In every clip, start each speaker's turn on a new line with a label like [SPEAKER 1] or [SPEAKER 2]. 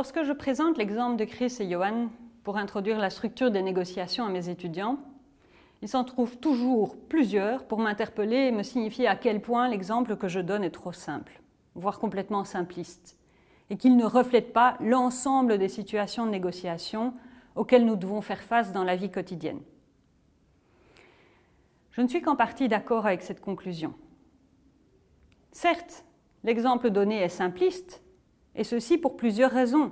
[SPEAKER 1] Lorsque je présente l'exemple de Chris et Johan pour introduire la structure des négociations à mes étudiants, il s'en trouve toujours plusieurs pour m'interpeller et me signifier à quel point l'exemple que je donne est trop simple, voire complètement simpliste, et qu'il ne reflète pas l'ensemble des situations de négociation auxquelles nous devons faire face dans la vie quotidienne. Je ne suis qu'en partie d'accord avec cette conclusion. Certes, l'exemple donné est simpliste, et ceci pour plusieurs raisons.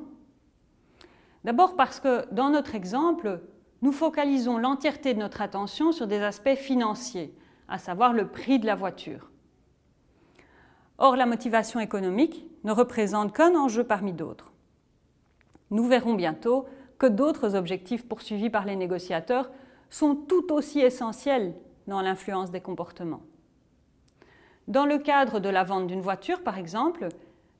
[SPEAKER 1] D'abord parce que dans notre exemple, nous focalisons l'entièreté de notre attention sur des aspects financiers, à savoir le prix de la voiture. Or, la motivation économique ne représente qu'un enjeu parmi d'autres. Nous verrons bientôt que d'autres objectifs poursuivis par les négociateurs sont tout aussi essentiels dans l'influence des comportements. Dans le cadre de la vente d'une voiture, par exemple,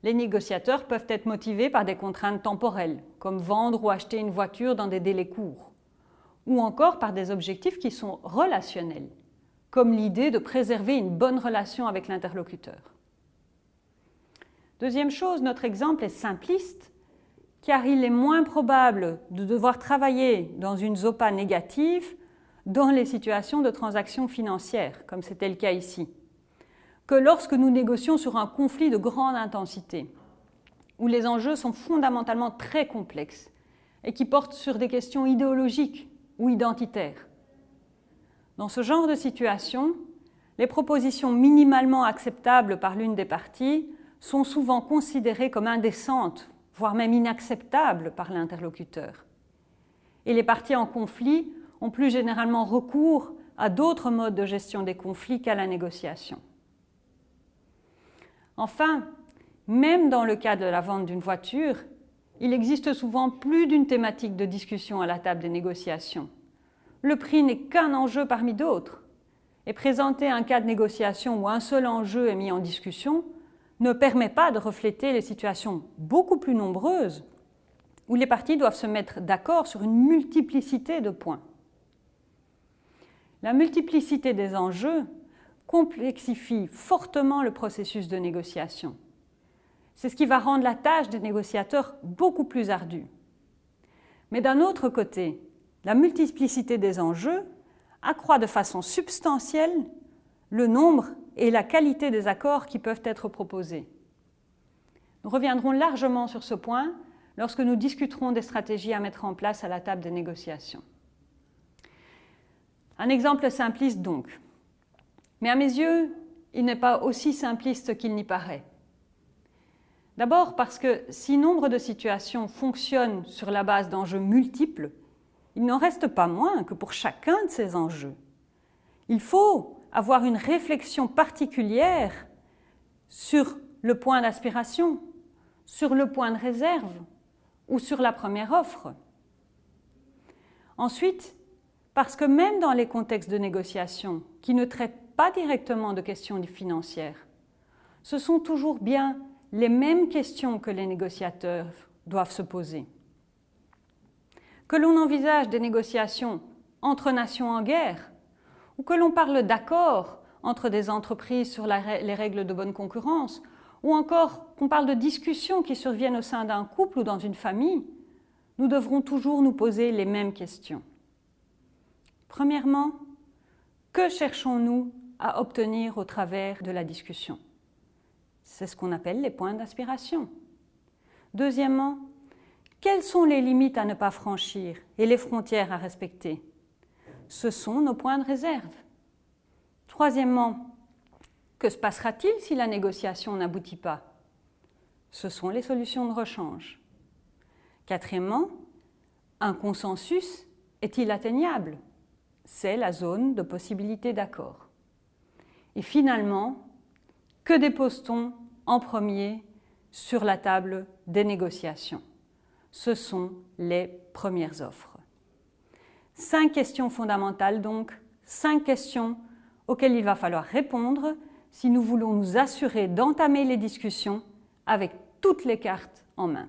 [SPEAKER 1] les négociateurs peuvent être motivés par des contraintes temporelles, comme vendre ou acheter une voiture dans des délais courts, ou encore par des objectifs qui sont relationnels, comme l'idée de préserver une bonne relation avec l'interlocuteur. Deuxième chose, notre exemple est simpliste, car il est moins probable de devoir travailler dans une ZOPA négative dans les situations de transactions financières, comme c'était le cas ici, que lorsque nous négocions sur un conflit de grande intensité, où les enjeux sont fondamentalement très complexes et qui portent sur des questions idéologiques ou identitaires. Dans ce genre de situation, les propositions minimalement acceptables par l'une des parties sont souvent considérées comme indécentes, voire même inacceptables par l'interlocuteur. Et les parties en conflit ont plus généralement recours à d'autres modes de gestion des conflits qu'à la négociation. Enfin, même dans le cas de la vente d'une voiture, il existe souvent plus d'une thématique de discussion à la table des négociations. Le prix n'est qu'un enjeu parmi d'autres. Et présenter un cas de négociation où un seul enjeu est mis en discussion ne permet pas de refléter les situations beaucoup plus nombreuses où les parties doivent se mettre d'accord sur une multiplicité de points. La multiplicité des enjeux complexifie fortement le processus de négociation. C'est ce qui va rendre la tâche des négociateurs beaucoup plus ardue. Mais d'un autre côté, la multiplicité des enjeux accroît de façon substantielle le nombre et la qualité des accords qui peuvent être proposés. Nous reviendrons largement sur ce point lorsque nous discuterons des stratégies à mettre en place à la table des négociations. Un exemple simpliste donc. Mais à mes yeux, il n'est pas aussi simpliste qu'il n'y paraît. D'abord parce que si nombre de situations fonctionnent sur la base d'enjeux multiples, il n'en reste pas moins que pour chacun de ces enjeux, il faut avoir une réflexion particulière sur le point d'aspiration, sur le point de réserve ou sur la première offre. Ensuite, parce que même dans les contextes de négociation qui ne traitent pas directement de questions financières, ce sont toujours bien les mêmes questions que les négociateurs doivent se poser. Que l'on envisage des négociations entre nations en guerre, ou que l'on parle d'accords entre des entreprises sur les règles de bonne concurrence, ou encore qu'on parle de discussions qui surviennent au sein d'un couple ou dans une famille, nous devrons toujours nous poser les mêmes questions. Premièrement, que cherchons-nous à obtenir au travers de la discussion C'est ce qu'on appelle les points d'aspiration. Deuxièmement, quelles sont les limites à ne pas franchir et les frontières à respecter? Ce sont nos points de réserve. Troisièmement, que se passera-t-il si la négociation n'aboutit pas? Ce sont les solutions de rechange. Quatrièmement, un consensus est-il atteignable? C'est la zone de possibilité d'accord. Et finalement, que dépose-t-on en premier sur la table des négociations? Ce sont les premières offres. Cinq questions fondamentales donc, cinq questions auxquelles il va falloir répondre si nous voulons nous assurer d'entamer les discussions avec toutes les cartes en main.